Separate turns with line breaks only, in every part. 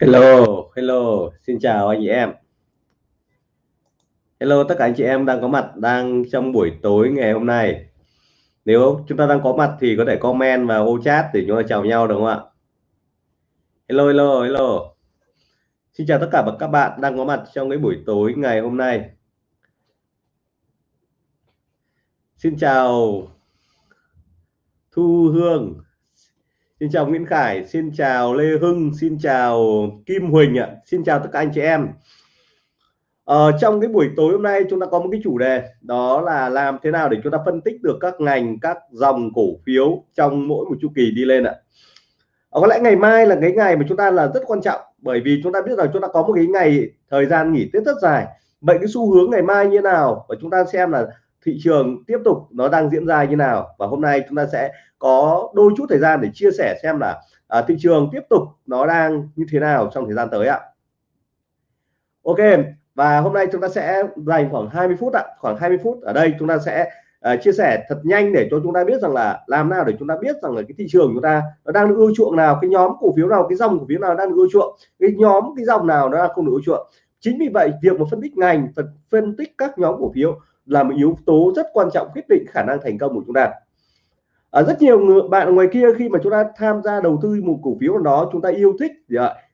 Hello, hello, xin chào anh chị em. Hello tất cả anh chị em đang có mặt đang trong buổi tối ngày hôm nay. Nếu chúng ta đang có mặt thì có thể comment vào ô chat để chúng ta chào nhau được không ạ? Hello, hello, hello. Xin chào tất cả các bạn đang có mặt trong cái buổi tối ngày hôm nay. Xin chào Thu Hương, Xin chào Nguyễn Khải, xin chào Lê Hưng, xin chào Kim Huỳnh ạ, xin chào tất cả anh chị em. Ờ, trong cái buổi tối hôm nay chúng ta có một cái chủ đề đó là làm thế nào để chúng ta phân tích được các ngành, các dòng cổ phiếu trong mỗi một chu kỳ đi lên ạ. Ờ, có lẽ ngày mai là cái ngày mà chúng ta là rất quan trọng bởi vì chúng ta biết rằng chúng ta có một cái ngày thời gian nghỉ Tết rất dài. Vậy cái xu hướng ngày mai như thế nào và chúng ta xem là thị trường tiếp tục nó đang diễn ra như nào. Và hôm nay chúng ta sẽ có đôi chút thời gian để chia sẻ xem là à, thị trường tiếp tục nó đang như thế nào trong thời gian tới ạ. Ok và hôm nay chúng ta sẽ dành khoảng 20 phút ạ. Khoảng 20 phút ở đây chúng ta sẽ à, chia sẻ thật nhanh để cho chúng ta biết rằng là làm nào để chúng ta biết rằng là cái thị trường chúng ta nó đang được ưa chuộng nào cái nhóm cổ phiếu nào cái dòng cổ phiếu nào đang được ưa chuộng cái nhóm cái dòng nào nó đang không được ưa chuộng. Chính vì vậy việc mà phân tích ngành phân tích các nhóm cổ phiếu là một yếu tố rất quan trọng quyết định khả năng thành công của chúng ta. Ở rất nhiều người, bạn ngoài kia khi mà chúng ta tham gia đầu tư một cổ phiếu nào đó chúng ta yêu thích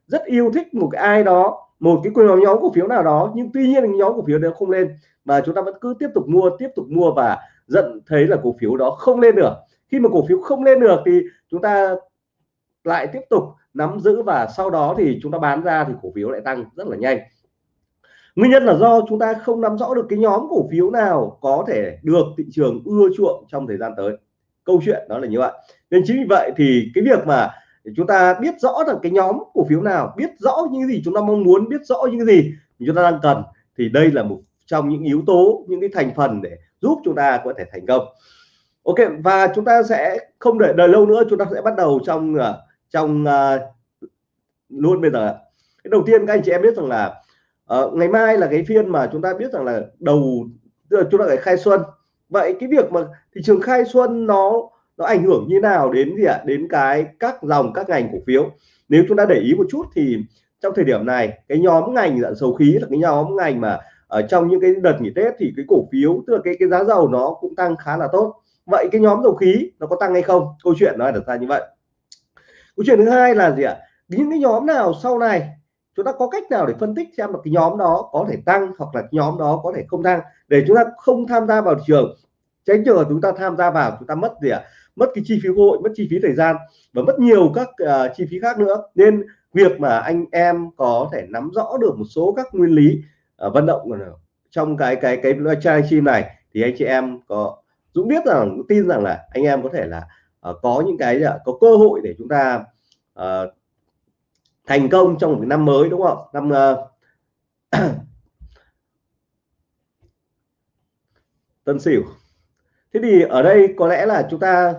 rất yêu thích một cái ai đó một cái quyền nhóm cổ phiếu nào đó nhưng tuy nhiên nhóm cổ phiếu đó không lên mà chúng ta vẫn cứ tiếp tục mua tiếp tục mua và giận thấy là cổ phiếu đó không lên được. Khi mà cổ phiếu không lên được thì chúng ta lại tiếp tục nắm giữ và sau đó thì chúng ta bán ra thì cổ phiếu lại tăng rất là nhanh nguyên nhân là do chúng ta không nắm rõ được cái nhóm cổ phiếu nào có thể được thị trường ưa chuộng trong thời gian tới. Câu chuyện đó là như vậy. Nên chính vì vậy thì cái việc mà chúng ta biết rõ rằng cái nhóm cổ phiếu nào biết rõ những gì chúng ta mong muốn biết rõ những gì chúng ta đang cần thì đây là một trong những yếu tố những cái thành phần để giúp chúng ta có thể thành công. Ok và chúng ta sẽ không để đợi lâu nữa chúng ta sẽ bắt đầu trong à, trong uh, luôn bây giờ cái đầu tiên các anh chị em biết rằng là à, ngày mai là cái phiên mà chúng ta biết rằng là đầu chúng ta phải khai xuân. Vậy cái việc mà thị trường khai xuân nó nó ảnh hưởng như nào đến gì ạ? À? đến cái các dòng các ngành cổ phiếu? Nếu chúng ta để ý một chút thì trong thời điểm này cái nhóm ngành dạng dầu khí là cái nhóm ngành mà ở trong những cái đợt nghỉ Tết thì cái cổ phiếu tức là cái cái giá dầu nó cũng tăng khá là tốt. Vậy cái nhóm dầu khí nó có tăng hay không? Câu chuyện nó được ra như vậy. Câu chuyện thứ hai là gì ạ? Những cái nhóm nào sau này chúng ta có cách nào để phân tích xem là cái nhóm đó có thể tăng hoặc là nhóm đó có thể không tăng? Để chúng ta không tham gia vào trường. Tránh trường hợp chúng ta tham gia vào chúng ta mất gì ạ? À? mất cái chi phí cơ hội mất chi phí thời gian và mất nhiều các uh, chi phí khác nữa. Nên việc mà anh em có thể nắm rõ được một số các nguyên lý uh, vận động trong cái cái cái trang chim này thì anh chị em có Dũng biết rằng tin rằng là anh em có thể là uh, có những cái uh, có cơ hội để chúng ta uh, thành công trong một năm mới đúng không? Năm uh, tân sửu. Thế thì ở đây có lẽ là chúng ta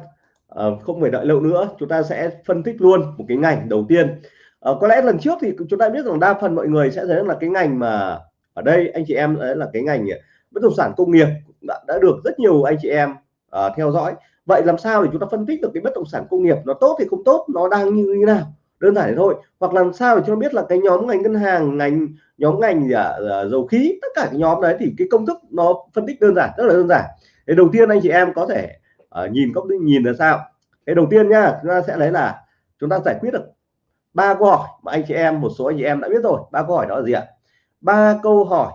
uh, không phải đợi lâu nữa chúng ta sẽ phân tích luôn một cái ngành đầu tiên. Uh, có lẽ lần trước thì chúng ta biết rằng đa phần mọi người sẽ thấy là cái ngành mà ở đây anh chị em đấy là cái ngành bất động sản công nghiệp đã, đã được rất nhiều anh chị em uh, theo dõi. Vậy làm sao để chúng ta phân tích được cái bất động sản công nghiệp nó tốt thì không tốt nó đang như thế nào? Đơn giản thế thôi. Hoặc làm sao để cho biết là cái nhóm ngành ngân hàng ngành nhóm ngành gì à, dầu khí tất cả cái nhóm đấy thì cái công thức nó phân tích đơn giản rất là đơn giản. Thì đầu tiên anh chị em có thể uh, nhìn góc nhìn là sao? Cái đầu tiên nha chúng ta sẽ lấy là chúng ta giải quyết được ba câu hỏi mà anh chị em một số anh chị em đã biết rồi. Ba câu hỏi đó là gì ạ? Ba câu hỏi.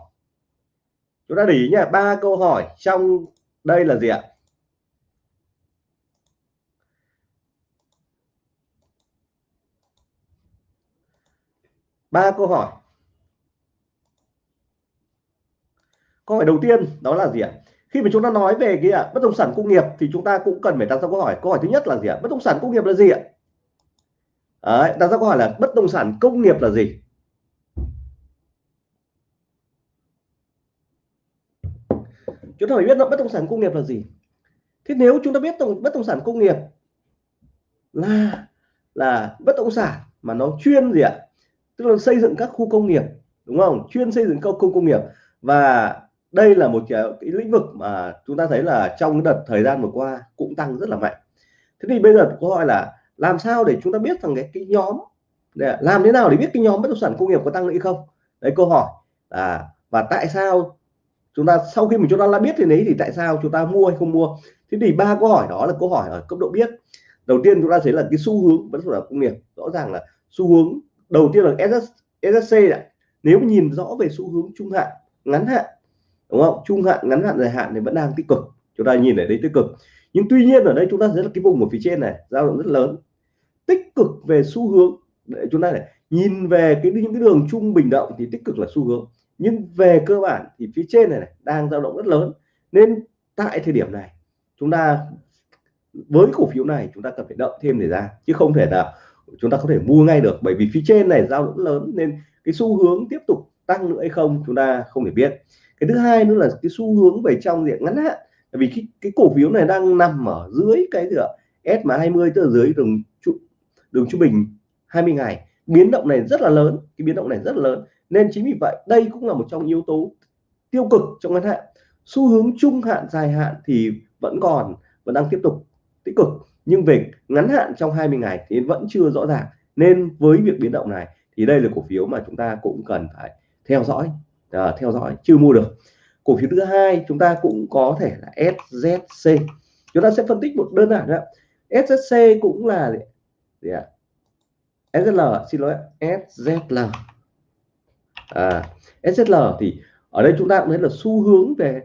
Chúng ta để ý nha ba câu hỏi trong đây là gì ạ? Ba câu hỏi. Câu hỏi đầu tiên đó là gì ạ? Khi mà chúng ta nói về cái à, bất động sản công nghiệp thì chúng ta cũng cần phải đặt ra câu hỏi. Câu hỏi thứ nhất là gì ạ? Bất động sản công nghiệp là gì ạ? Đấy, đặt ra câu hỏi là bất động sản công nghiệp là gì? Chúng ta phải biết là bất động sản công nghiệp là gì. Thế nếu chúng ta biết bất động sản công nghiệp là là bất động sản mà nó chuyên gì ạ? Tức là xây dựng các khu công nghiệp đúng không? Chuyên xây dựng các khu công nghiệp. Và đây là một cái, cái lĩnh vực mà chúng ta thấy là trong đợt thời gian vừa qua cũng tăng rất là mạnh. Thế thì bây giờ câu hỏi là làm sao để chúng ta biết rằng cái cái nhóm làm thế nào để biết cái nhóm bất động sản công nghiệp có tăng hay không? Đấy câu hỏi à, và tại sao chúng ta sau khi mình chúng ta đã biết thì đấy thì tại sao chúng ta mua hay không mua? Thế thì ba câu hỏi đó là câu hỏi ở cấp độ biết. Đầu tiên chúng ta thấy là cái xu hướng bất động sản công nghiệp rõ ràng là xu hướng đầu tiên là SSC này nếu nhìn rõ về xu hướng trung hạn ngắn hạn đúng không? Trung hạn ngắn hạn dài hạn thì vẫn đang tích cực. Chúng ta nhìn ở đây tích cực. Nhưng tuy nhiên ở đây chúng ta thấy là cái vùng ở phía trên này dao động rất lớn. Tích cực về xu hướng để chúng ta này nhìn về cái những cái đường trung bình động thì tích cực là xu hướng. Nhưng về cơ bản thì phía trên này, này đang dao động rất lớn. Nên tại thời điểm này chúng ta với cổ phiếu này chúng ta cần phải đợi thêm thời gian chứ không thể nào chúng ta có thể mua ngay được bởi vì phía trên này giao động lớn nên cái xu hướng tiếp tục tăng nữa hay không chúng ta không thể biết. Cái thứ hai nữa là cái xu hướng về trong diện ngắn hạn vì cái, cái cổ phiếu này đang nằm ở dưới cái gì ạ? Mà 20 tức là dưới đường đường trung bình 20 ngày. Biến động này rất là lớn cái biến động này rất là lớn. Nên chính vì vậy đây cũng là một trong yếu tố tiêu cực trong ngắn hạn. Xu hướng trung hạn dài hạn thì vẫn còn vẫn đang tiếp tục tích cực nhưng về ngắn hạn trong 20 ngày thì vẫn chưa rõ ràng. Nên với việc biến động này thì đây là cổ phiếu mà chúng ta cũng cần phải theo dõi à, theo dõi chưa mua được. Cổ phiếu thứ hai chúng ta cũng có thể là SZC chúng ta sẽ phân tích một đơn giản đó SZC cũng là gì ạ? SZL xin lỗi SZL à, SZL thì ở đây chúng ta cũng thấy là xu hướng về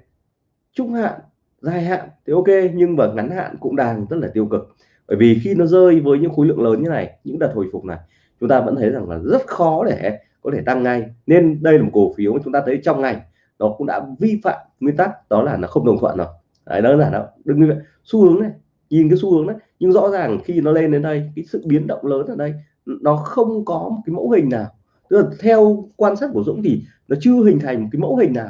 trung hạn dài hạn thì ok, nhưng mà ngắn hạn cũng đang rất là tiêu cực. Bởi vì khi nó rơi với những khối lượng lớn như này, những đợt hồi phục này, chúng ta vẫn thấy rằng là rất khó để có thể tăng ngay. Nên đây là một cổ phiếu mà chúng ta thấy trong ngành, nó cũng đã vi phạm nguyên tắc, đó là nó không đồng thuận rồi. Đấy đó là nó đừng như vậy. Xu hướng này, nhìn cái xu hướng đấy nhưng rõ ràng khi nó lên đến đây, cái sự biến động lớn ở đây, nó không có một cái mẫu hình nào. Tức là theo quan sát của Dũng thì nó chưa hình thành một cái mẫu hình nào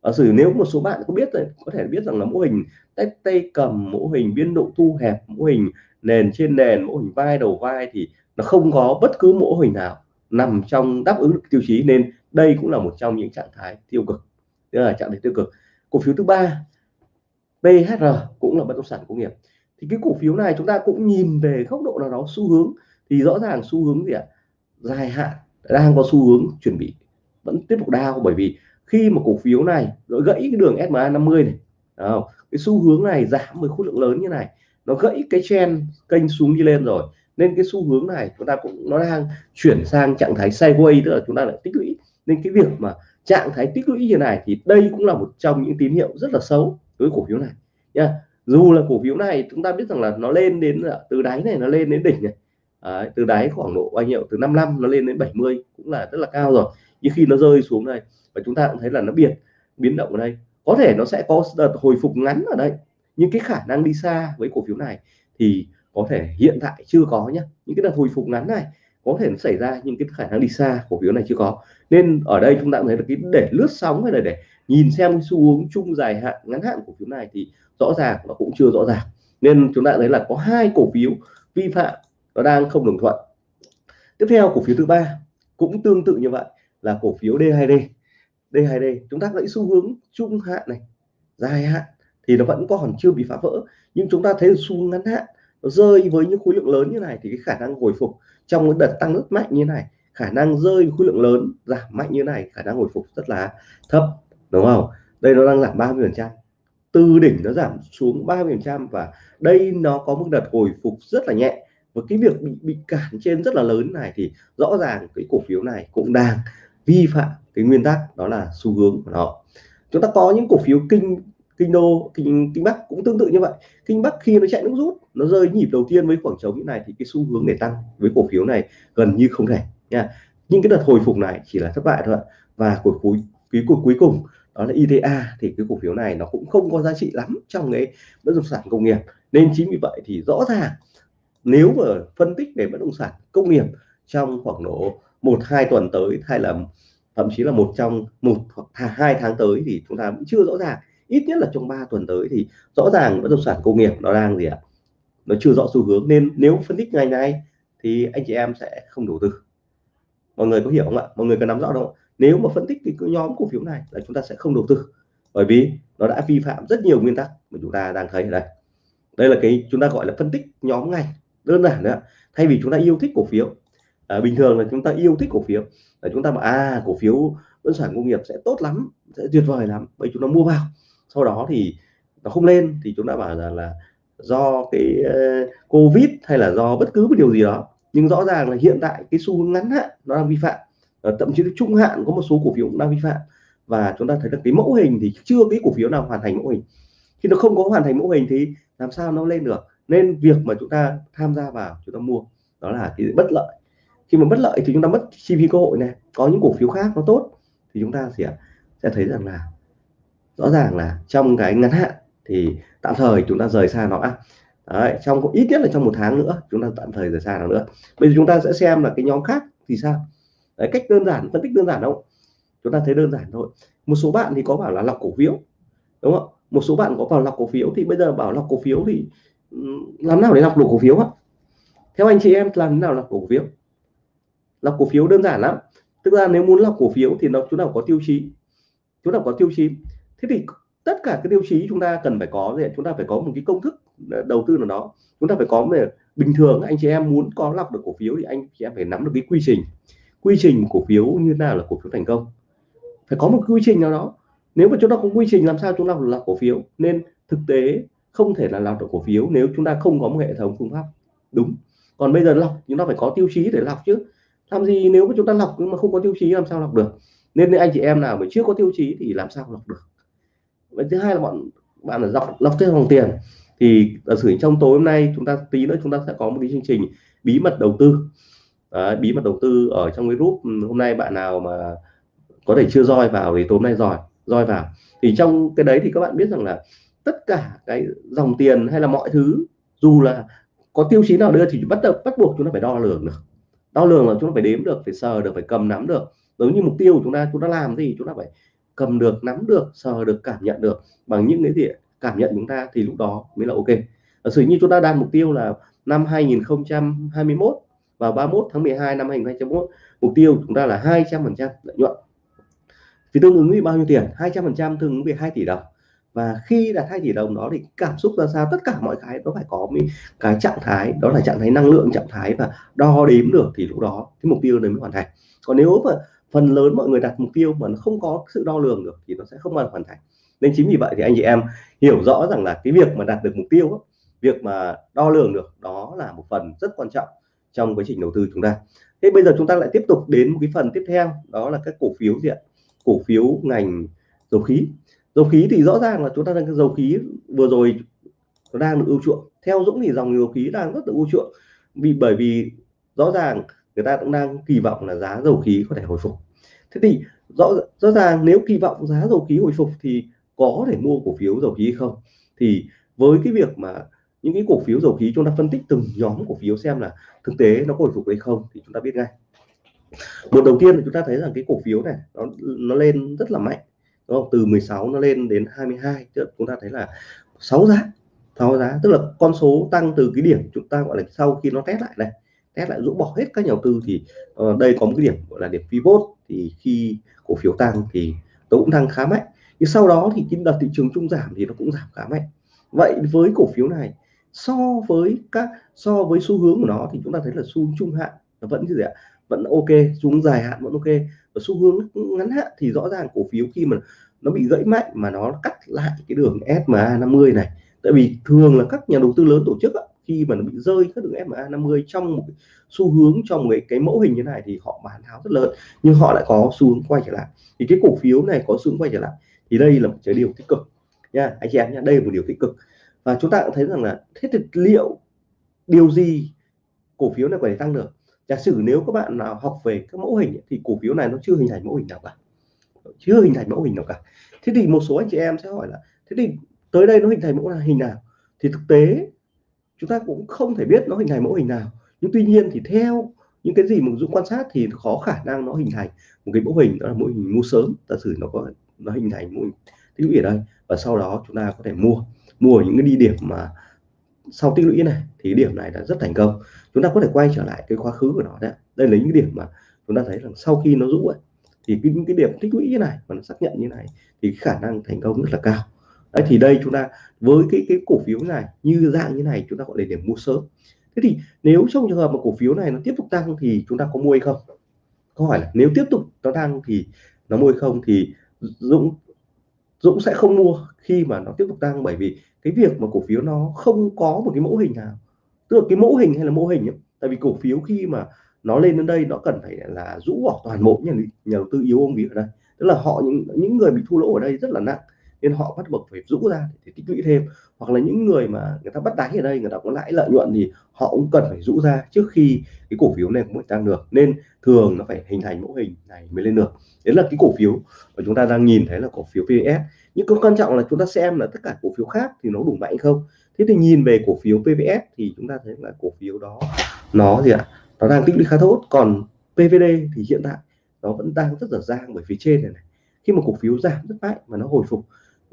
ở sử nếu một số bạn có biết rồi, có thể biết rằng là mô hình tay tay cầm mô hình biên độ thu hẹp mô hình nền trên nền mô hình vai đầu vai thì nó không có bất cứ mô hình nào nằm trong đáp ứng được tiêu chí. Nên đây cũng là một trong những trạng thái tiêu cực. Tức là trạng thái tiêu cực. Cổ phiếu thứ ba PHR cũng là bất động sản công nghiệp. Thì cái cổ phiếu này chúng ta cũng nhìn về góc độ nào đó xu hướng. Thì rõ ràng xu hướng gì ạ? Dài hạn, đang có xu hướng chuẩn bị, vẫn tiếp tục đao bởi vì khi mà cổ phiếu này nó gãy cái đường SMA 50 này không? cái xu hướng này giảm với khối lượng lớn như này nó gãy cái chen kênh xuống đi lên rồi nên cái xu hướng này chúng ta cũng nó đang chuyển sang trạng thái sideways tức là chúng ta lại tích lũy. Nên cái việc mà trạng thái tích lũy như này thì đây cũng là một trong những tín hiệu rất là xấu với cổ phiếu này nha dù là cổ phiếu này chúng ta biết rằng là nó lên đến từ đáy này nó lên đến đỉnh này à, từ đáy khoảng độ bao nhiêu? Từ 55 nó lên đến 70 cũng là rất là cao rồi nhưng khi nó rơi xuống đây, và chúng ta cũng thấy là nó biệt biến động ở đây, có thể nó sẽ có đợt hồi phục ngắn ở đây. Nhưng cái khả năng đi xa với cổ phiếu này thì có thể hiện tại chưa có nhé những cái đợt hồi phục ngắn này có thể nó xảy ra nhưng cái khả năng đi xa cổ phiếu này chưa có. Nên ở đây chúng ta thấy là cái để lướt sóng hay là để nhìn xem xu hướng chung dài hạn, ngắn hạn cổ phiếu này thì rõ ràng nó cũng chưa rõ ràng. Nên chúng ta thấy là có hai cổ phiếu vi phạm nó đang không đồng thuận. Tiếp theo, cổ phiếu thứ ba cũng tương tự như vậy là cổ phiếu D2D D2D chúng ta lấy xu hướng trung hạn này, dài hạn thì nó vẫn còn chưa bị phá vỡ, nhưng chúng ta thấy xu hướng ngắn hạn nó rơi với những khối lượng lớn như này thì cái khả năng hồi phục trong cái đợt tăng rất mạnh như này, khả năng rơi khối lượng lớn giảm mạnh như này, khả năng hồi phục rất là thấp, đúng không? Đây nó đang giảm 30 phần trăm. Từ đỉnh nó giảm xuống 30 phần trăm và đây nó có một đợt hồi phục rất là nhẹ. Và cái việc bị bị cản trên rất là lớn này thì rõ ràng cái cổ phiếu này cũng đang vi phạm cái nguyên tắc đó là xu hướng của nó. Chúng ta có những cổ phiếu kinh kinh đô, kinh kinh bắc cũng tương tự như vậy. Kinh bắc khi nó chạy nước rút, nó rơi nhịp đầu tiên với khoảng trống như này thì cái xu hướng để tăng với cổ phiếu này gần như không thể, nha. Nhưng cái đợt hồi phục này chỉ là thất bại thôi. Và cuối cuối cuối cuối cuối cùng, đó là ITA thì cái cổ phiếu này nó cũng không có giá trị lắm trong cái bất động sản công nghiệp. Nên chính vì vậy thì rõ ràng, nếu mà phân tích về bất động sản công nghiệp trong khoảng độ một, hai tuần tới, hay là thậm chí là một trong một hoặc hai tháng tới thì chúng ta vẫn chưa rõ ràng. Ít nhất là trong 3 tuần tới thì rõ ràng bất động sản công nghiệp nó đang gì ạ? Nó chưa rõ xu hướng. Nên nếu phân tích ngày này thì anh chị em sẽ không đầu tư. Mọi người có hiểu không ạ? Mọi người có nắm rõ không nếu mà phân tích cái nhóm cổ phiếu này là chúng ta sẽ không đầu tư. Bởi vì nó đã vi phạm rất nhiều nguyên tắc mà chúng ta đang thấy ở đây. Đây là cái chúng ta gọi là phân tích nhóm ngành đơn giản nữa thay vì chúng ta yêu thích cổ phiếu à, bình thường là chúng ta yêu thích cổ phiếu. Là chúng ta bảo à cổ phiếu bất sản công nghiệp sẽ tốt lắm sẽ tuyệt vời lắm bởi chúng ta mua vào. Sau đó thì nó không lên thì chúng ta bảo rằng là do cái uh, covid hay là do bất cứ một điều gì đó. Nhưng rõ ràng là hiện tại cái xu hướng ngắn hạn nó đang vi phạm. À, thậm chí trung hạn có một số cổ phiếu cũng đang vi phạm. Và chúng ta thấy được cái mẫu hình thì chưa cái cổ phiếu nào hoàn thành mẫu hình. Khi nó không có hoàn thành mẫu hình thì làm sao nó lên được? Nên việc mà chúng ta tham gia vào chúng ta mua đó là cái bất lợi khi mà bất lợi thì chúng ta mất chi phí cơ hội này có những cổ phiếu khác nó tốt thì chúng ta sẽ sẽ thấy rằng là rõ ràng là trong cái ngắn hạn thì tạm thời chúng ta rời xa nó. À, đấy, trong ít nhất là trong một tháng nữa chúng ta tạm thời rời xa nó nữa. Bây giờ chúng ta sẽ xem là cái nhóm khác thì sao? Đấy, cách đơn giản phân tích đơn giản đâu chúng ta thấy đơn giản thôi. Một số bạn thì có bảo là lọc cổ phiếu đúng không? Một số bạn có vào lọc cổ phiếu thì bây giờ bảo lọc cổ phiếu thì làm nào để lọc được cổ phiếu ạ theo anh chị em làm thế nào lọc cổ phiếu? Lọc cổ phiếu đơn giản lắm. Tức là nếu muốn lọc cổ phiếu thì nó, chúng ta có tiêu chí. Chúng ta có tiêu chí. Thế thì tất cả cái tiêu chí chúng ta cần phải có thì chúng ta phải có một cái công thức ờ, đầu tư nào đó. Chúng ta phải có về, bình thường anh chị em muốn có lọc được cổ phiếu thì anh chị em phải nắm được cái quy trình. Quy trình cổ phiếu như nào là cổ phiếu thành công. Phải có một quy trình nào đó. Nếu mà chúng ta không quy trình, làm sao chúng ta lọc cổ phiếu? Nên thực tế không thể là lọc được cổ phiếu nếu chúng ta không có một hệ thống phương pháp. Đúng. Còn bây giờ lọc, chúng ta phải có tiêu chí để lọc chứ làm gì nếu mà chúng ta lọc nhưng mà không có tiêu chí làm sao lọc được? Nên anh chị em nào mà chưa có tiêu chí thì làm sao lọc được? Và thứ hai là bọn bạn là lọc lọc theo dòng tiền. Thì ở sử trong tối hôm nay chúng ta tí nữa chúng ta sẽ có một cái chương trình bí mật đầu tư. Đấy, bí mật đầu tư ở trong cái group ừ, hôm nay bạn nào mà có thể chưa roi vào thì tối hôm nay roi roi vào. Thì trong cái đấy thì các bạn biết rằng là tất cả cái dòng tiền hay là mọi thứ dù là có tiêu chí nào đưa thì bắt đầu bắt buộc chúng ta phải đo lường được đo lường là chúng ta phải đếm được, phải sờ được, phải cầm nắm được. Giống như mục tiêu của chúng ta chúng ta làm thì chúng ta phải cầm được, nắm được, sờ được, cảm nhận được. Bằng những cái gì, cảm nhận chúng ta thì lúc đó mới là ok. Giả sử như chúng ta đạt mục tiêu là năm 2021 vào 31 tháng 12 năm 2021 mục tiêu chúng ta là 200 phần trăm lợi nhuận. Thì tương ứng với bao nhiêu tiền? 200 phần trăm tương ứng với 2 tỷ đồng và khi đạt hai tỷ đồng đó thì cảm xúc ra sao, tất cả mọi cái nó phải có một cái trạng thái, đó là trạng thái năng lượng, trạng thái và đo đếm được thì lúc đó cái mục tiêu đấy mới hoàn thành. Còn nếu mà phần lớn mọi người đặt mục tiêu mà nó không có sự đo lường được thì nó sẽ không bao giờ hoàn thành. Nên chính vì vậy thì anh chị em hiểu rõ rằng là cái việc mà đạt được mục tiêu việc mà đo lường được, đó là một phần rất quan trọng trong quá trình đầu tư chúng ta. Thế bây giờ chúng ta lại tiếp tục đến một cái phần tiếp theo, đó là các cổ phiếu gì ạ? Cổ phiếu ngành dầu khí dầu khí thì rõ ràng là chúng ta đang cái dầu khí vừa rồi nó đang được ưu chuộng. Theo Dũng thì dòng dầu khí đang rất là ưu chuộng. Vì, bởi vì rõ ràng người ta cũng đang kỳ vọng là giá dầu khí có thể hồi phục. Thế thì rõ rõ ràng nếu kỳ vọng giá dầu khí hồi phục thì có thể mua cổ phiếu dầu khí không? Thì với cái việc mà những cái cổ phiếu dầu khí chúng ta phân tích từng nhóm cổ phiếu xem là thực tế nó có hồi phục hay không thì chúng ta biết ngay. Một đầu tiên là chúng ta thấy rằng cái cổ phiếu này nó nó lên rất là mạnh đúng không? từ 16 nó lên đến 22 tức chúng ta thấy là 6 giá 6 giá tức là con số tăng từ cái điểm chúng ta gọi là sau khi nó test lại đây test lại rũ bỏ hết các nhà đầu tư thì uh, đây có một cái điểm gọi là điểm pivot thì khi cổ phiếu tăng thì nó cũng tăng khá mạnh. Nhưng sau đó thì cái đợt thị trường chung giảm thì nó cũng giảm khá mạnh. Vậy với cổ phiếu này so với các so với xu hướng của nó thì chúng ta thấy là xu hướng trung hạn nó vẫn như vậy ạ vẫn ok xuống dài hạn vẫn ok và xu hướng ngắn hạn thì rõ ràng cổ phiếu khi mà nó bị gãy mạnh mà nó cắt lại cái đường SMA 50 này. Tại vì thường là các nhà đầu tư lớn tổ chức á, khi mà nó bị rơi các đường SMA 50 trong một xu hướng trong một cái, cái mẫu hình như này thì họ bán tháo rất lớn nhưng họ lại có xu hướng quay trở lại. Thì cái cổ phiếu này có xu hướng quay trở lại thì đây là một cái điều tích cực nha anh chị em nha đây là một điều tích cực. Và chúng ta cũng thấy rằng là thế thì liệu điều gì cổ phiếu này có thể tăng được? Giả sử nếu các bạn nào học về các mẫu hình thì cổ phiếu này nó chưa hình thành mẫu hình nào cả. Chưa hình thành mẫu hình nào cả. Thế thì một số anh chị em sẽ hỏi là, thế thì tới đây nó hình thành mẫu hình nào? Thì thực tế, chúng ta cũng không thể biết nó hình thành mẫu hình nào. Nhưng tuy nhiên thì theo những cái gì mà Dũng quan sát thì khó khả năng nó hình thành một cái mẫu hình, đó là mẫu hình mua sớm. Giả sử nó có, nó hình thành mẫu hình tích lũy ở đây và sau đó chúng ta có thể mua mua những cái đi điểm mà sau tích lũy này thì điểm này là rất thành công. Chúng ta có thể quay trở lại cái quá khứ của nó đấy đây là những cái điểm mà chúng ta thấy rằng sau khi nó rũ ấy, thì cái, những cái điểm tích lũy như này mà nó xác nhận như này thì khả năng thành công rất là cao. Đấy thì đây chúng ta với cái cái cổ phiếu này như dạng như này chúng ta gọi là điểm mua sớm. Thế thì nếu trong trường hợp mà cổ phiếu này nó tiếp tục tăng thì chúng ta có mua hay không? Câu hỏi là nếu tiếp tục nó tăng thì nó mua hay không thì Dũng Dũng sẽ không mua khi mà nó tiếp tục tăng bởi vì cái việc mà cổ phiếu nó không có một cái mẫu hình nào. Tức là cái mẫu hình hay là mô hình ấy, tại vì cổ phiếu khi mà nó lên đến đây nó cần phải là rũ bỏ toàn bộ nhà, nhà đầu tư yếu ông bị ở đây. Tức là họ những những người bị thua lỗ ở đây rất là nặng nên họ bắt buộc phải rũ ra để tích lũy thêm. Hoặc là những người mà người ta bắt đáy ở đây người ta có lãi lợi nhuận thì họ cũng cần phải rũ ra trước khi cái cổ phiếu này mới tăng được. Nên thường nó phải hình thành mẫu hình này mới lên được. Đấy là cái cổ phiếu mà chúng ta đang nhìn thấy là cổ phiếu PVS nhưng cái quan trọng là chúng ta xem là tất cả cổ phiếu khác thì nó đủ mạnh không? Thế thì nhìn về cổ phiếu PVS thì chúng ta thấy là cổ phiếu đó nó gì ạ? Nó đang tích lũy khá tốt. Còn PVD thì hiện tại nó vẫn đang rất dở dang bởi phía trên này, này. Khi mà cổ phiếu giảm rất mạnh mà nó hồi phục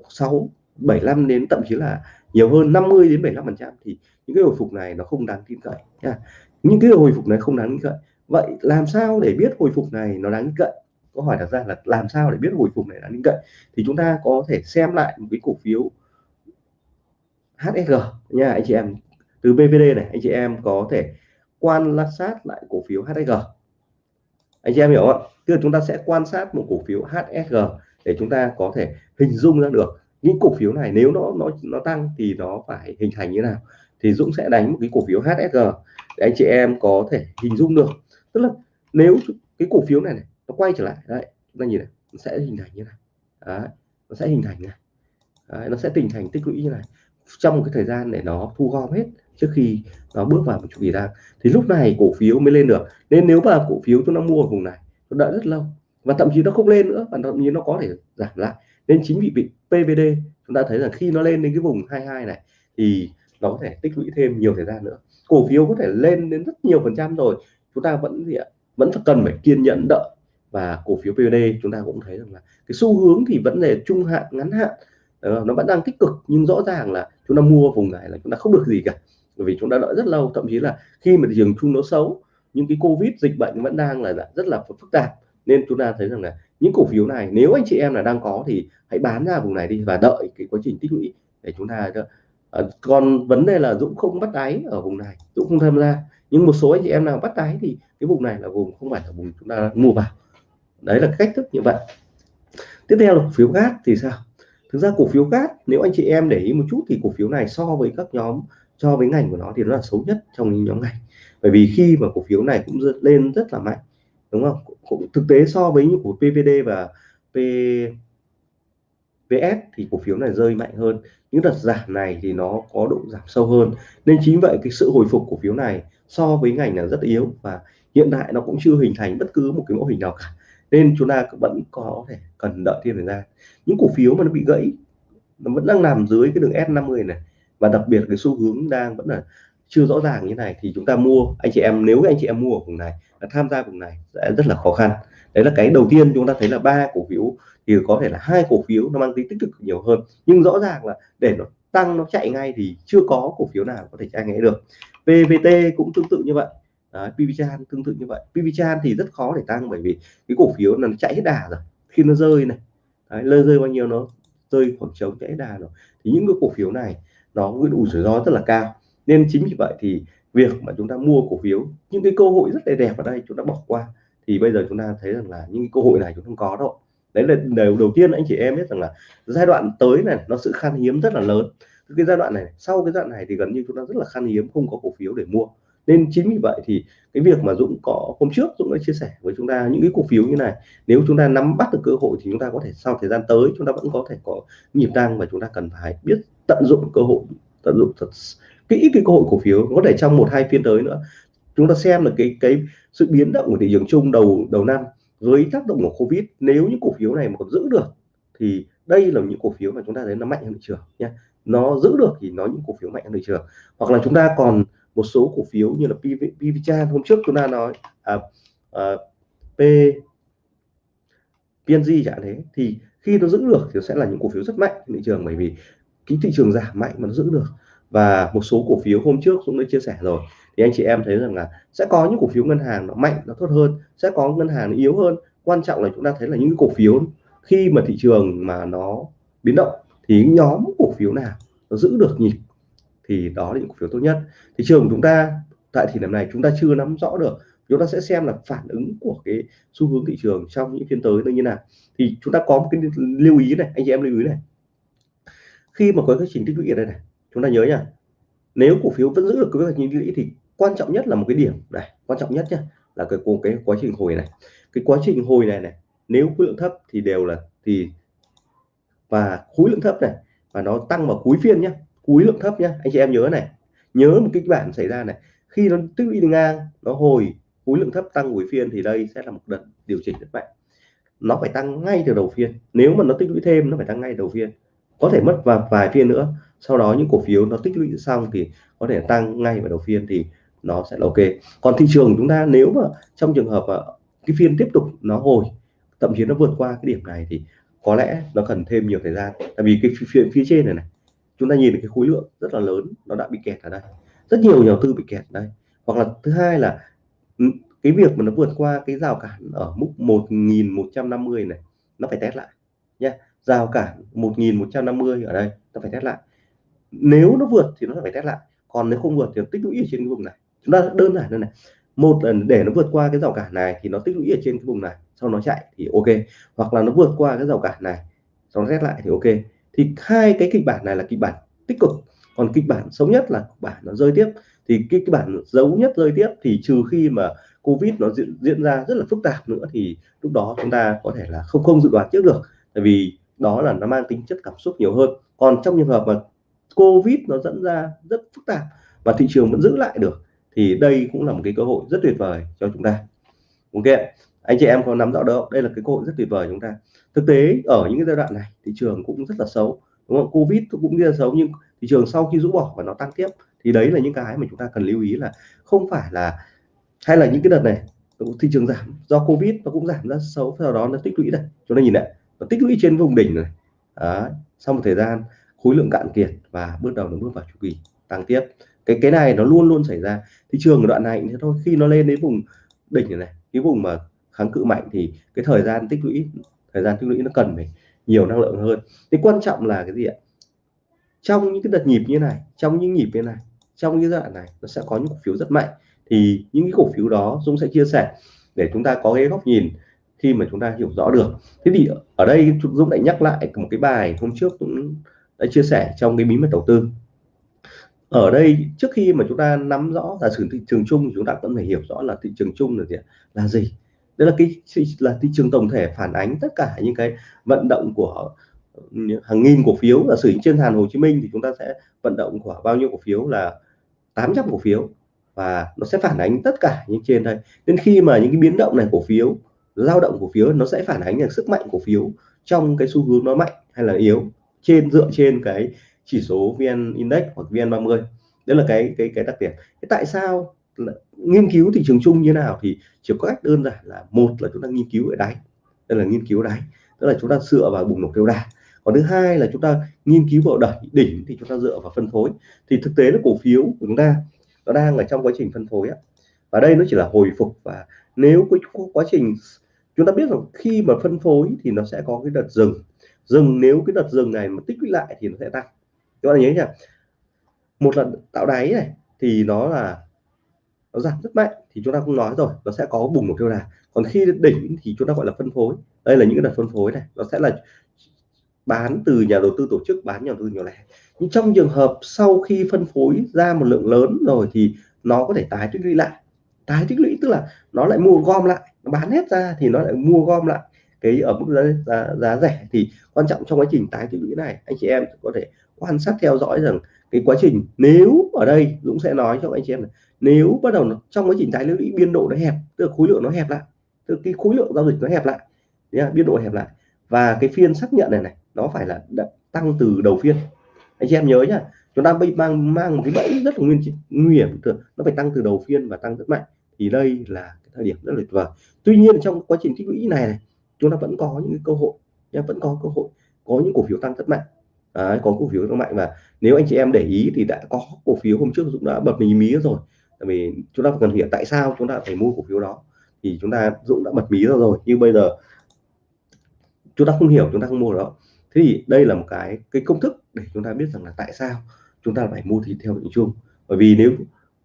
6 75 đến thậm chí là nhiều hơn 50 đến 75 phần trăm thì những cái hồi phục này nó không đáng tin cậy nha. Những cái hồi phục này không đáng tin cậy. Vậy làm sao để biết hồi phục này nó đáng tin cậy? Câu hỏi đặt ra là làm sao để biết hồi phục này đáng tin cậy? Thì chúng ta có thể xem lại một cái cổ phiếu HSG nha, anh chị em. Từ BVD này, anh chị em có thể quan sát lại cổ phiếu HSG anh chị em hiểu không tức là chúng ta sẽ quan sát một cổ phiếu HSG để chúng ta có thể hình dung ra được những cổ phiếu này. Nếu nó nó nó tăng thì nó phải hình thành như nào thì Dũng sẽ đánh một cái cổ phiếu HSG để anh chị em có thể hình dung được. Tức là nếu cái cổ phiếu này, này nó quay trở lại đấy chúng ta nhìn này nó sẽ hình thành như này đấy, nó sẽ hình thành này đấy, nó sẽ hình thành tích lũy như này. Trong một cái thời gian để nó thu gom hết trước khi nó bước vào một chu kỳ tăng thì lúc này cổ phiếu mới lên được. Nên nếu mà cổ phiếu chúng ta mua ở vùng này nó đợi rất lâu và thậm chí nó không lên nữa và thậm chí nó có thể giảm lại nên chính vì bị PVD chúng ta thấy rằng khi nó lên đến cái vùng 22 này, thì nó có thể tích lũy thêm nhiều thời gian nữa. Cổ phiếu có thể lên đến rất nhiều phần trăm rồi. Chúng ta vẫn gì ạ? Vẫn cần phải kiên nhẫn đợi. Và cổ phiếu PVD chúng ta cũng thấy rằng là cái xu hướng thì vẫn là trung hạn, ngắn hạn. Ờ, nó vẫn đang tích cực, nhưng rõ ràng là chúng ta mua vùng này là chúng ta không được gì cả. Bởi vì chúng ta đợi rất lâu, thậm chí là khi mà thị trường chung nó xấu những cái covid dịch bệnh vẫn đang là rất là phức tạp. Nên chúng ta thấy rằng là những cổ phiếu này, nếu anh chị em là đang có thì hãy bán ra vùng này đi và đợi cái quá trình tích lũy để chúng ta ờ, còn vấn đề là Dũng không bắt đáy ở vùng này, Dũng không tham gia. Nhưng một số anh chị em nào bắt đáy thì cái vùng này là vùng không phải là vùng chúng ta mua vào. Đấy là cách thức như vậy. Tiếp theo là cổ phiếu gas thì sao? Thực ra cổ phiếu gas nếu anh chị em để ý một chút thì cổ phiếu này so với các nhóm, so với ngành của nó thì nó là xấu nhất trong những nhóm ngành. Bởi vì khi mà cổ phiếu này cũng lên rất là mạnh đúng không? Cũng thực tế so với những của PVD và P VS thì cổ phiếu này rơi mạnh hơn. Những đợt giảm này thì nó có độ giảm sâu hơn. Nên chính vậy cái sự hồi phục cổ phiếu này so với ngành là rất yếu và hiện tại nó cũng chưa hình thành bất cứ một cái mẫu hình nào cả. Nên chúng ta vẫn có thể cần đợi thêm thời gian. Những cổ phiếu mà nó bị gãy, nó vẫn đang nằm dưới cái đường S50 này và đặc biệt cái xu hướng đang vẫn là chưa rõ ràng như này thì chúng ta mua anh chị em nếu anh chị em mua ở vùng này tham gia vùng này sẽ rất là khó khăn. Đấy là cái đầu tiên chúng ta thấy là ba cổ phiếu thì có thể là hai cổ phiếu nó mang tính tích cực nhiều hơn. Nhưng rõ ràng là để nó tăng nó chạy ngay thì chưa có cổ phiếu nào có thể chạy ngay được. PVT cũng tương tự như vậy. Đấy, PVChan tương tự như vậy. PVChan thì rất khó để tăng bởi vì cái cổ phiếu là nó chạy hết đà rồi. Khi nó rơi này Đấy, lơ rơi bao nhiêu nó rơi khoảng trống chạy hết đà rồi. Thì những cái cổ phiếu này nó có đủ rủi ro rất là cao nên chính vì vậy thì việc mà chúng ta mua cổ phiếu, những cái cơ hội rất là đẹp ở đây chúng ta bỏ qua. Thì bây giờ chúng ta thấy rằng là những cái cơ hội này chúng không có đâu. Đấy là điều đầu tiên anh chị em biết rằng là giai đoạn tới này, nó sự khan hiếm rất là lớn. Cái giai đoạn này, sau cái giai đoạn này thì gần như chúng ta rất là khan hiếm, không có cổ phiếu để mua. Nên chính vì vậy thì cái việc mà Dũng có, hôm trước Dũng đã chia sẻ với chúng ta những cái cổ phiếu như này. Nếu chúng ta nắm bắt được cơ hội thì chúng ta có thể, sau thời gian tới, chúng ta vẫn có thể có nhịp tăng và chúng ta cần phải biết tận dụng cơ hội, tận dụng thật kỹ cái cơ hội cổ phiếu có thể trong một hai phiên tới nữa. Chúng ta xem là cái cái sự biến động của thị trường chung đầu đầu năm với tác động của covid. Nếu những cổ phiếu này mà còn giữ được thì đây là những cổ phiếu mà chúng ta thấy nó mạnh hơn thị trường nhé nó giữ được thì nó những cổ phiếu mạnh hơn thị trường. Hoặc là chúng ta còn một số cổ phiếu như là PV, PVChan hôm trước chúng ta nói à, à, P PNG chẳng thế. Thì khi nó giữ được thì sẽ là những cổ phiếu rất mạnh trên thị trường. Bởi vì cái thị trường giảm mạnh mà nó giữ được và một số cổ phiếu hôm trước cũng đã chia sẻ rồi. Thì anh chị em thấy rằng là sẽ có những cổ phiếu ngân hàng nó mạnh, nó tốt hơn, sẽ có ngân hàng nó yếu hơn. Quan trọng là chúng ta thấy là những cổ phiếu khi mà thị trường mà nó biến động thì nhóm cổ phiếu nào nó giữ được nhịp thì đó là những cổ phiếu tốt nhất. Thị trường của chúng ta tại thời điểm này chúng ta chưa nắm rõ được, chúng ta sẽ xem là phản ứng của cái xu hướng thị trường trong những phiên tới nó như nào. Thì chúng ta có một cái lưu ý này, anh chị em lưu ý này. Khi mà có cái trình tích lũy ở đây này chúng ta nhớ nhá, nếu cổ phiếu vẫn giữ được cái kế hoạch như lũy thì quan trọng nhất là một cái điểm này, quan trọng nhất nhá, là cái cái quá trình hồi này. Cái quá trình hồi này này, nếu khối lượng thấp thì đều là, thì, và khối lượng thấp này, và nó tăng vào cuối phiên nhé khối lượng thấp nhá. Anh chị em nhớ này, nhớ một kịch bản xảy ra này, khi nó tích lũy ngang, nó hồi, khối lượng thấp tăng cuối phiên thì đây sẽ là một đợt điều chỉnh rất mạnh. Nó phải tăng ngay từ đầu phiên, nếu mà nó tích lũy thêm, nó phải tăng ngay đầu phiên có thể mất vào vài phiên nữa. Sau đó những cổ phiếu nó tích lũy xong thì có thể tăng ngay vào đầu phiên thì nó sẽ là ok. Còn thị trường chúng ta nếu mà trong trường hợp mà cái phiên tiếp tục nó hồi thậm chí nó vượt qua cái điểm này thì có lẽ nó cần thêm nhiều thời gian. Tại vì cái phía, phía trên này này chúng ta nhìn được cái khối lượng rất là lớn nó đã bị kẹt ở đây. Rất nhiều nhà đầu tư bị kẹt ở đây. Hoặc là thứ hai là ừ, cái việc mà nó vượt qua cái rào cản ở mức 1150 này nó phải test lại nhé giao cản 1150 ở đây ta phải test lại. Nếu nó vượt thì nó phải test lại. Còn nếu không vượt thì nó tích lũy ở trên cái vùng này. Chúng ta đơn giản như này. Một lần để nó vượt qua cái rào cản này thì nó tích lũy ở trên cái vùng này sau nó chạy thì ok. Hoặc là nó vượt qua cái rào cản này sau nó rét lại thì ok. Thì hai cái kịch bản này là kịch bản tích cực. Còn kịch bản xấu nhất là kịch bản nó rơi tiếp. Thì cái kịch bản xấu nhất rơi tiếp thì trừ khi mà covid nó diễn, diễn ra rất là phức tạp nữa thì lúc đó chúng ta có thể là không không dự đoán trước được. Tại vì đó là nó mang tính chất cảm xúc nhiều hơn. Còn trong trường hợp mà covid nó dẫn ra rất phức tạp và thị trường vẫn giữ lại được, thì đây cũng là một cái cơ hội rất tuyệt vời cho chúng ta. Ok, anh chị em có nắm rõ đâu đây là cái cơ hội rất tuyệt vời chúng ta. Thực tế, ở những cái giai đoạn này, thị trường cũng rất là xấu, đúng không? Covid cũng rất là xấu, nhưng thị trường sau khi rũ bỏ và nó tăng tiếp, thì đấy là những cái mà chúng ta cần lưu ý là không phải là, hay là những cái đợt này thị trường giảm do covid nó cũng giảm rất xấu, sau đó nó tích lũy đây. Chúng ta nhìn này nó tích lũy trên vùng đỉnh này Đấy. sau một thời gian khối lượng cạn kiệt và bước đầu nó bước vào chu kỳ tăng tiếp. Cái cái này nó luôn luôn xảy ra. Thị trường ở đoạn này thế thôi. Khi nó lên đến vùng đỉnh này, này cái vùng mà kháng cự mạnh thì cái thời gian tích lũy thời gian tích lũy nó cần phải nhiều năng lượng hơn. Cái quan trọng là cái gì ạ? Trong những cái đợt nhịp như này trong những nhịp như này trong những giai đoạn này nó sẽ có những cổ phiếu rất mạnh. Thì những cái cổ phiếu đó Dũng sẽ chia sẻ để chúng ta có cái góc nhìn khi mà chúng ta hiểu rõ được. Thế thì ở đây Dũng lại nhắc lại một cái bài hôm trước cũng đã chia sẻ trong cái bí mật đầu tư. Ở đây trước khi mà chúng ta nắm rõ là thị trường chung chúng ta vẫn phải hiểu rõ là thị trường chung là gì là gì? Đây là cái là thị trường tổng thể phản ánh tất cả những cái vận động của ừ, hàng nghìn cổ phiếu. Là sử trên sàn Hồ Chí Minh thì chúng ta sẽ vận động của bao nhiêu cổ phiếu là 800 cổ phiếu và nó sẽ phản ánh tất cả những trên đây. Nên khi mà những cái biến động này cổ phiếu lao động cổ phiếu, nó sẽ phản ánh được sức mạnh cổ phiếu trong cái xu hướng nó mạnh hay là yếu trên, dựa trên cái chỉ số VN Index hoặc VN30 đấy là cái cái cái đặc điểm. Thế tại sao là nghiên cứu thị trường chung như nào thì chỉ có cách đơn giản là một là chúng ta nghiên cứu ở đáy. Đây là nghiên cứu đáy. Tức là chúng ta dựa vào bùng nổ kêu đà còn thứ hai là chúng ta nghiên cứu vào đẩy đỉnh thì chúng ta dựa vào phân phối. Thì thực tế là cổ phiếu của chúng ta, nó đang ở trong quá trình phân phối á. Và đây nó chỉ là hồi phục và nếu cái quá trình chúng ta biết rằng khi mà phân phối thì nó sẽ có cái đợt dừng. Dừng nếu cái đợt dừng này mà tích lũy lại thì nó sẽ tăng. Các bạn nhớ nhá. Một lần tạo đáy này thì nó là, nó giảm rất mạnh thì chúng ta cũng nói rồi, nó sẽ có bùng một kêu đà. Còn khi đỉnh thì chúng ta gọi là phân phối. Đây là những cái đợt phân phối này. Nó sẽ là bán từ nhà đầu tư tổ chức, bán nhà đầu tư nhỏ lẻ. Nhưng trong trường hợp sau khi phân phối ra một lượng lớn rồi thì nó có thể tái tích lũy lại. Tái tích lũy tức là nó lại mua gom lại bán hết ra thì nó lại mua gom lại cái ở mức giá, giá, giá rẻ. Thì quan trọng trong quá trình tái tích lũy này anh chị em có thể quan sát theo dõi rằng cái quá trình nếu ở đây Dũng sẽ nói cho anh chị em này nếu bắt đầu trong quá trình tái tích lũy biên độ nó hẹp tức là khối lượng nó hẹp lại tức là cái khối lượng giao dịch nó hẹp lại nhá, biên độ hẹp lại. Và cái phiên xác nhận này này nó phải là tăng từ đầu phiên. Anh chị em nhớ nhá chúng ta bị mang mang một cái bẫy rất là nguyên nguy hiểm nó phải tăng từ đầu phiên và tăng rất mạnh thì đây là cái thời điểm rất là tuyệt vời. Tuy nhiên trong quá trình tích lũy này này chúng ta vẫn có những cơ hội nhá, vẫn có cơ hội có những cổ phiếu tăng rất mạnh. À, có cổ phiếu tăng mạnh và nếu anh chị em để ý thì đã có cổ phiếu hôm trước Dũng đã bật mí mí rồi. Tại vì chúng ta cần hiểu tại sao chúng ta phải mua cổ phiếu đó. Thì chúng ta Dũng đã bật mí ra rồi nhưng bây giờ chúng ta không hiểu chúng ta không mua đó. Thế thì đây là một cái cái công thức để chúng ta biết rằng là tại sao chúng ta phải mua thì theo định chung bởi vì nếu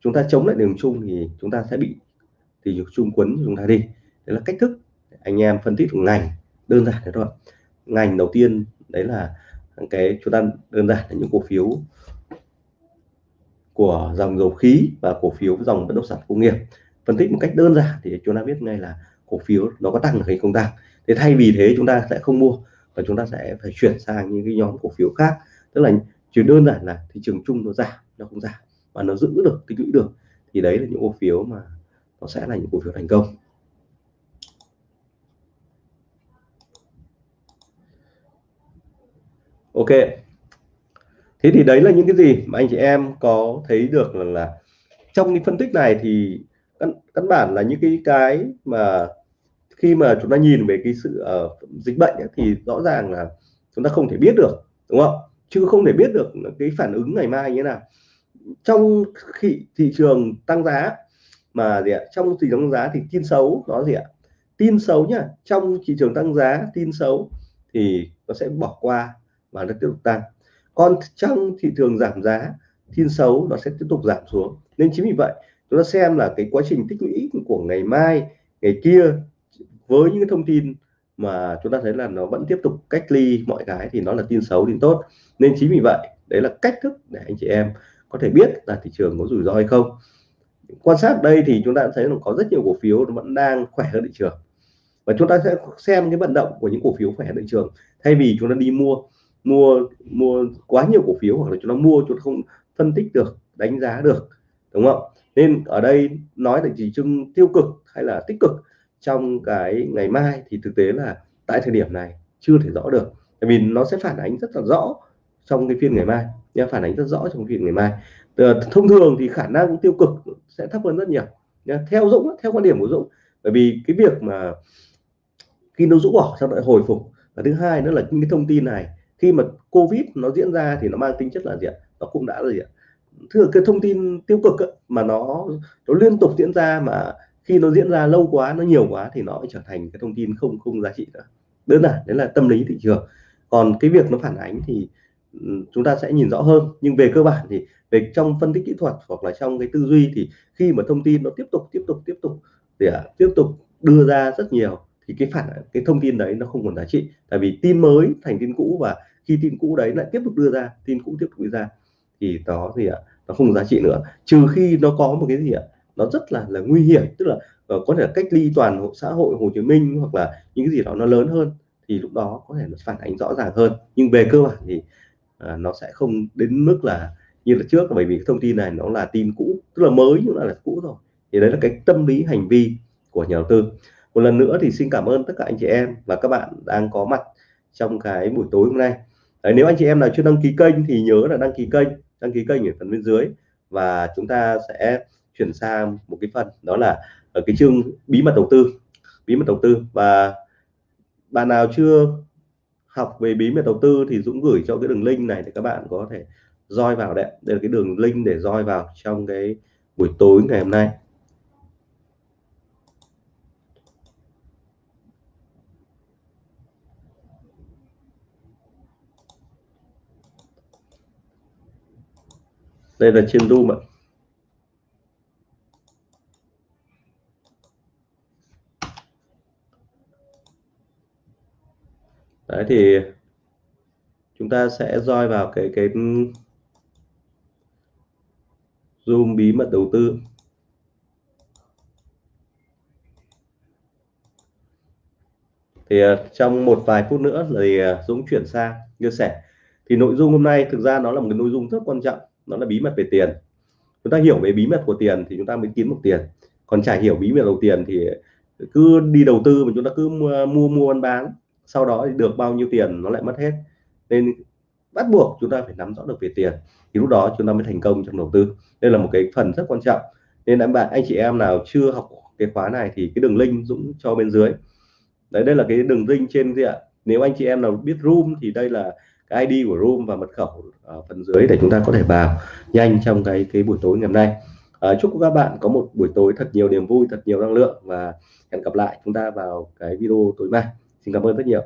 chúng ta chống lại đường chung thì chúng ta sẽ bị, thì chung quấn chúng ta đi. Đấy là cách thức anh em phân tích ngành đơn giản thế thôi. Ngành đầu tiên đấy là cái chúng ta đơn giản là những cổ phiếu của dòng dầu khí và cổ phiếu dòng bất động sản công nghiệp. Phân tích một cách đơn giản thì chúng ta biết ngay là cổ phiếu nó có tăng được hay không tăng. Thế thay vì thế chúng ta sẽ không mua và chúng ta sẽ phải chuyển sang những cái nhóm cổ phiếu khác. Tức là chỉ đơn giản là thị trường chung nó giảm, nó không giảm và nó giữ được tích lũy được thì đấy là những cổ phiếu mà nó sẽ là những cổ phiếu thành công. Ok. Thế thì đấy là những cái gì mà anh chị em có thấy được là, là trong cái phân tích này thì căn, căn bản là những cái cái mà khi mà chúng ta nhìn về cái sự uh, dịch bệnh ấy, thì rõ ràng là chúng ta không thể biết được đúng không? Chứ không thể biết được cái phản ứng ngày mai như thế nào trong khi thị trường tăng giá, mà gì ạ, trong thị trường tăng giá thì tin xấu nó gì ạ, tin xấu nhá, trong thị trường tăng giá tin xấu thì nó sẽ bỏ qua và nó tiếp tục tăng. Còn trong thị trường giảm giá, tin xấu nó sẽ tiếp tục giảm xuống. Nên chính vì vậy, chúng ta xem là cái quá trình tích lũy của ngày mai, ngày kia với những thông tin mà chúng ta thấy là nó vẫn tiếp tục cách ly mọi cái thì nó là tin xấu, tin tốt. Nên chính vì vậy, đấy là cách thức để anh chị em có thể biết là thị trường có rủi ro hay không. Quan sát đây thì chúng ta thấy là có rất nhiều cổ phiếu nó vẫn đang khỏe hơn thị trường. Và chúng ta sẽ xem cái vận động của những cổ phiếu khỏe hơn thị trường. Thay vì chúng ta đi mua mua mua quá nhiều cổ phiếu hoặc là chúng ta mua chúng ta không phân tích được, đánh giá được, đúng không? Nên ở đây nói là chỉ trưng tiêu cực hay là tích cực trong cái ngày mai thì thực tế là tại thời điểm này chưa thể rõ được. Tại vì nó sẽ phản ánh rất là rõ trong cái phiên ngày mai nha phản ánh rất rõ trong chuyện ngày mai. Ờ, thông thường thì khả năng tiêu cực sẽ thấp hơn rất nhiều nha. theo Dũng theo quan điểm của Dũng bởi vì cái việc mà khi nó rũ bỏ sau lại hồi phục. Và thứ hai nữa là những cái thông tin này khi mà covid nó diễn ra thì nó mang tính chất là gì ạ? Nó cũng đã là gì ạ? Thường cái thông tin tiêu cực ấy, mà nó nó liên tục diễn ra mà khi nó diễn ra lâu quá nó nhiều quá thì nó trở thành cái thông tin không không giá trị nữa. Đơn giản đấy là tâm lý thị trường. Còn cái việc nó phản ánh thì chúng ta sẽ nhìn rõ hơn. Nhưng về cơ bản thì về trong phân tích kỹ thuật hoặc là trong cái tư duy thì khi mà thông tin nó tiếp tục tiếp tục tiếp tục để à, tiếp tục đưa ra rất nhiều thì cái phản cái thông tin đấy nó không còn giá trị. Tại vì tin mới thành tin cũ và khi tin cũ đấy lại tiếp tục đưa ra tin cũ tiếp tục đưa ra thì đó thì ạ nó không giá trị nữa. Trừ khi nó có một cái gì ạ nó rất là là nguy hiểm. Tức là uh, có thể là cách ly toàn hộ xã hội Hồ Chí Minh hoặc là những cái gì đó nó lớn hơn thì lúc đó có thể nó phản ánh rõ ràng hơn. Nhưng về cơ bản thì Ờ, nó sẽ không đến mức là như là trước bởi vì thông tin này nó là tin cũ tức là mới nhưng là, là cũ rồi. Thì đấy là cái tâm lý hành vi của nhà đầu tư. Một lần nữa thì xin cảm ơn tất cả anh chị em và các bạn đang có mặt trong cái buổi tối hôm nay. Đấy, nếu anh chị em nào chưa đăng ký kênh thì nhớ là đăng ký kênh đăng ký kênh ở phần bên dưới và chúng ta sẽ chuyển sang một cái phần đó là ở cái chương bí mật đầu tư bí mật đầu tư. Và bạn nào chưa học về bí mật đầu tư thì Dũng gửi cho cái đường link này để các bạn có thể roi vào đấy đây là cái đường link để roi vào trong cái buổi tối ngày hôm nay. Đây là trên Zoom ạ. Đấy thì chúng ta sẽ roi vào cái cái zoom bí mật đầu tư. Thì à, trong một vài phút nữa thì à, Dũng chuyển sang chia sẻ. Thì nội dung hôm nay thực ra nó là một cái nội dung rất quan trọng nó là bí mật về tiền. Chúng ta hiểu về bí mật của tiền thì chúng ta mới kiếm được tiền. Còn chả hiểu bí mật đầu tiền thì cứ đi đầu tư mà chúng ta cứ mua mua, mua bán bán sau đó thì được bao nhiêu tiền nó lại mất hết. Nên bắt buộc chúng ta phải nắm rõ được về tiền thì lúc đó chúng ta mới thành công trong đầu tư. Đây là một cái phần rất quan trọng. Nên anh bạn anh chị em nào chưa học cái khóa này thì cái đường link Dũng cho bên dưới. Đấy đây là cái đường link trên gì ạ? Nếu anh chị em nào biết room thì đây là cái ID của room và mật khẩu ở phần dưới để chúng ta có thể vào nhanh trong cái cái buổi tối ngày hôm nay. À, chúc các bạn có một buổi tối thật nhiều niềm vui thật nhiều năng lượng và hẹn gặp lại chúng ta vào cái video tối mai xin cảm ơn rất nhiều.